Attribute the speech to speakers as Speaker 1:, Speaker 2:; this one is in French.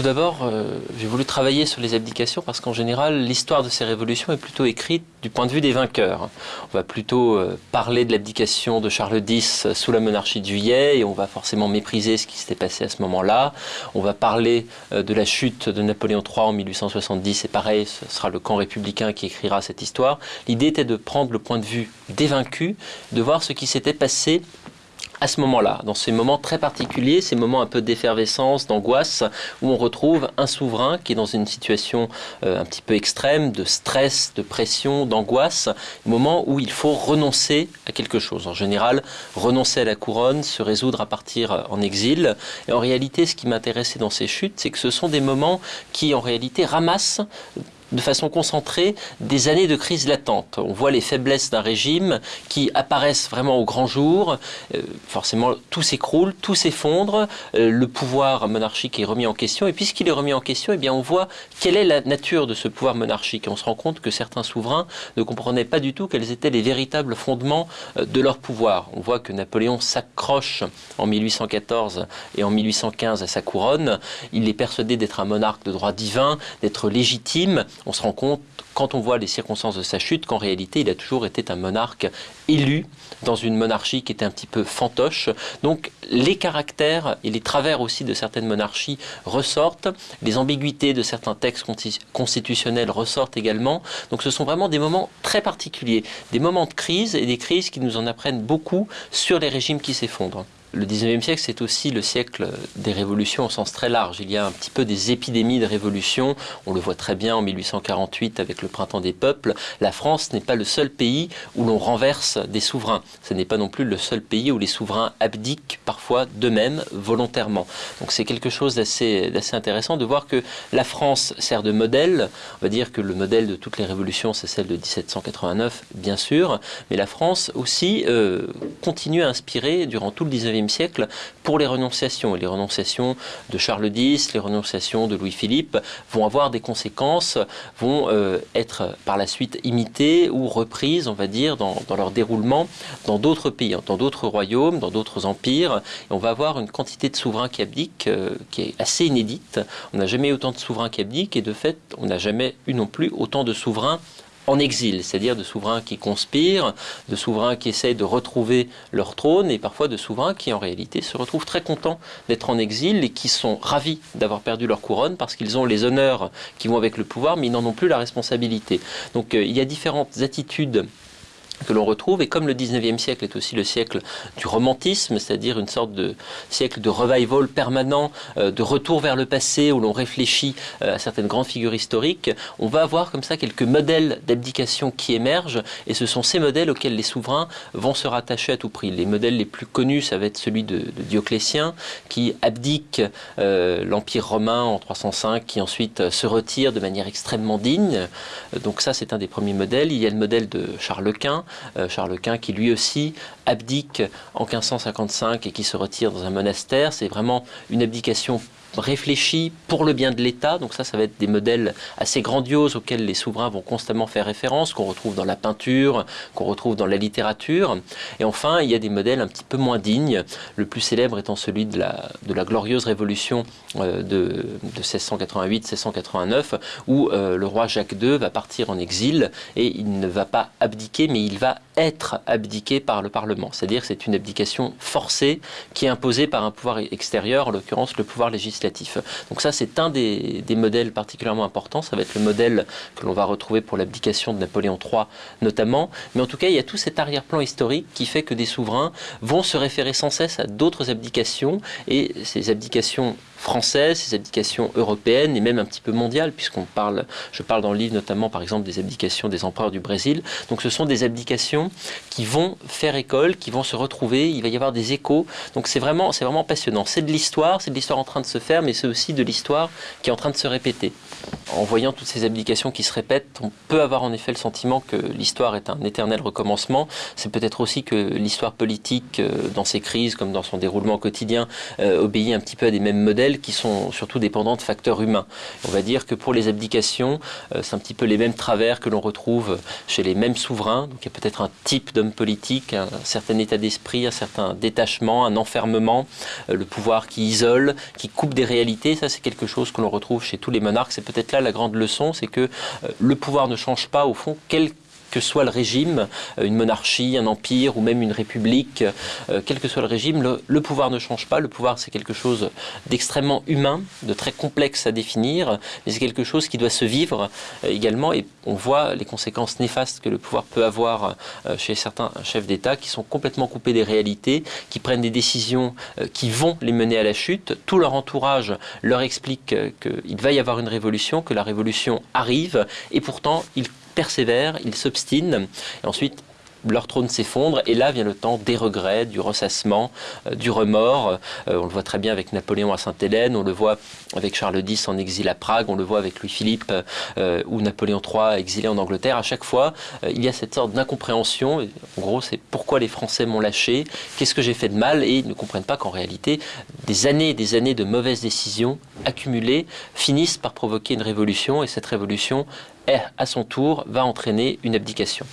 Speaker 1: tout d'abord, euh, j'ai voulu travailler sur les abdications parce qu'en général, l'histoire de ces révolutions est plutôt écrite du point de vue des vainqueurs. On va plutôt euh, parler de l'abdication de Charles X sous la monarchie de Juillet et on va forcément mépriser ce qui s'était passé à ce moment-là. On va parler euh, de la chute de Napoléon III en 1870 et pareil, ce sera le camp républicain qui écrira cette histoire. L'idée était de prendre le point de vue des vaincus, de voir ce qui s'était passé à ce moment-là, dans ces moments très particuliers, ces moments un peu d'effervescence, d'angoisse, où on retrouve un souverain qui est dans une situation euh, un petit peu extrême, de stress, de pression, d'angoisse, moment où il faut renoncer à quelque chose. En général, renoncer à la couronne, se résoudre à partir en exil. Et en réalité, ce qui m'intéressait dans ces chutes, c'est que ce sont des moments qui, en réalité, ramassent de façon concentrée des années de crise latente. On voit les faiblesses d'un régime qui apparaissent vraiment au grand jour. Euh, forcément, tout s'écroule, tout s'effondre. Euh, le pouvoir monarchique est remis en question. Et puisqu'il est remis en question, eh bien, on voit quelle est la nature de ce pouvoir monarchique. Et on se rend compte que certains souverains ne comprenaient pas du tout quels étaient les véritables fondements euh, de leur pouvoir. On voit que Napoléon s'accroche en 1814 et en 1815 à sa couronne. Il est persuadé d'être un monarque de droit divin, d'être légitime on se rend compte, quand on voit les circonstances de sa chute, qu'en réalité, il a toujours été un monarque élu dans une monarchie qui était un petit peu fantoche. Donc les caractères et les travers aussi de certaines monarchies ressortent, les ambiguïtés de certains textes constitutionnels ressortent également. Donc ce sont vraiment des moments très particuliers, des moments de crise et des crises qui nous en apprennent beaucoup sur les régimes qui s'effondrent. Le 19e siècle, c'est aussi le siècle des révolutions au sens très large. Il y a un petit peu des épidémies de révolutions. On le voit très bien en 1848 avec le printemps des peuples. La France n'est pas le seul pays où l'on renverse des souverains. Ce n'est pas non plus le seul pays où les souverains abdiquent parfois d'eux-mêmes volontairement. Donc c'est quelque chose d'assez intéressant de voir que la France sert de modèle. On va dire que le modèle de toutes les révolutions, c'est celle de 1789, bien sûr. Mais la France aussi euh, continue à inspirer durant tout le 19e siècle pour les renonciations. Et les renonciations de Charles X, les renonciations de Louis-Philippe vont avoir des conséquences, vont euh, être par la suite imitées ou reprises, on va dire, dans, leur déroulement dans d'autres pays, dans d'autres royaumes, dans d'autres empires. Et on va avoir une quantité de souverains qui abdiquent euh, qui est assez inédite. On n'a jamais eu autant de souverains qui abdiquent et de fait, on n'a jamais eu non plus autant de souverains en exil, c'est-à-dire de souverains qui conspirent, de souverains qui essayent de retrouver leur trône et parfois de souverains qui en réalité se retrouvent très contents d'être en exil et qui sont ravis d'avoir perdu leur couronne parce qu'ils ont les honneurs qui vont avec le pouvoir mais ils n'en ont plus la responsabilité. Donc euh, il y a différentes attitudes que l'on retrouve. Et comme le 19e siècle est aussi le siècle du romantisme, c'est-à-dire une sorte de siècle de revival permanent, euh, de retour vers le passé où l'on réfléchit euh, à certaines grandes figures historiques, on va avoir comme ça quelques modèles d'abdication qui émergent. Et ce sont ces modèles auxquels les souverains vont se rattacher à tout prix. Les modèles les plus connus, ça va être celui de, Dioclétien, qui abdique euh, l'Empire romain en 305, qui ensuite se retire de manière extrêmement digne. Donc ça, c'est un des premiers modèles. Il y a le modèle de Charles Quint, Charles Quint, qui lui aussi abdique en 1555 et qui se retire dans un monastère. C'est vraiment une abdication réfléchi pour le bien de l'État. Donc ça, ça va être des modèles assez grandioses auxquels les souverains vont constamment faire référence, qu'on retrouve dans la peinture, qu'on retrouve dans la littérature. Et enfin, il y a des modèles un petit peu moins dignes, le plus célèbre étant celui de la, de la glorieuse révolution euh, de, de 1688-1689, où euh, le roi Jacques II va partir en exil et il ne va pas abdiquer, mais il va être abdiqué par le Parlement. C'est-à-dire que c'est une abdication forcée qui est imposée par un pouvoir extérieur, en l'occurrence le pouvoir législatif donc ça, c'est un des, modèles particulièrement importants. Ça va être le modèle que l'on va retrouver pour l'abdication de Napoléon III notamment. Mais en tout cas, il y a tout cet arrière-plan historique qui fait que des souverains vont se référer sans cesse à d'autres abdications. Et ces abdications françaises, ces abdications européennes et même un petit peu mondiales, puisqu'on parle, je parle dans le livre notamment par exemple des abdications des empereurs du Brésil. Donc ce sont des abdications qui vont faire école, qui vont se retrouver, il va y avoir des échos. Donc c'est vraiment, c'est vraiment passionnant. C'est de l'histoire, c'est de l'histoire en train de se faire, mais c'est aussi de l'histoire qui est en train de se répéter. En voyant toutes ces abdications qui se répètent, on peut avoir en effet le sentiment que l'histoire est un éternel recommencement. C'est peut-être aussi que l'histoire politique, euh, dans ses crises comme dans son déroulement quotidien, euh, obéit un petit peu à des mêmes modèles qui sont surtout dépendantes de facteurs humains. On va dire que pour les abdications, euh, c'est un petit peu les mêmes travers que l'on retrouve chez les mêmes souverains. Donc il y a peut-être un type d'homme politique, un certain état d'esprit, un certain détachement, un enfermement, euh, le pouvoir qui isole, qui coupe des réalités. Ça, c'est quelque chose que l'on retrouve chez tous les monarques. C'est peut-être là la grande leçon, c'est que euh, le pouvoir ne change pas au fond, quel que soit le régime, euh, une monarchie, un empire ou même une république, euh, quel que soit le régime, le, pouvoir ne change pas. Le pouvoir, c'est quelque chose d'extrêmement humain, de très complexe à définir, mais c'est quelque chose qui doit se vivre euh, également. Et on voit les conséquences néfastes que le pouvoir peut avoir chez certains chefs d'État qui sont complètement coupés des réalités, qui prennent des décisions qui vont les mener à la chute. Tout leur entourage leur explique qu'il va y avoir une révolution, que la révolution arrive, et pourtant ils persévèrent, ils s'obstinent, et ensuite leur trône s'effondre et là vient le temps des regrets, du ressassement, euh, du remords. Euh, on le voit très bien avec Napoléon à Sainte-Hélène, on le voit avec Charles X en exil à Prague, on le voit avec Louis-Philippe euh, ou Napoléon III exilé en Angleterre. À chaque fois, il y a cette sorte d'incompréhension. En gros, c'est pourquoi les Français m'ont lâché, qu'est-ce que j'ai fait de mal et ils ne comprennent pas qu'en réalité, des années et des années de mauvaises décisions accumulées finissent par provoquer une révolution et cette révolution, à son tour, va entraîner une abdication.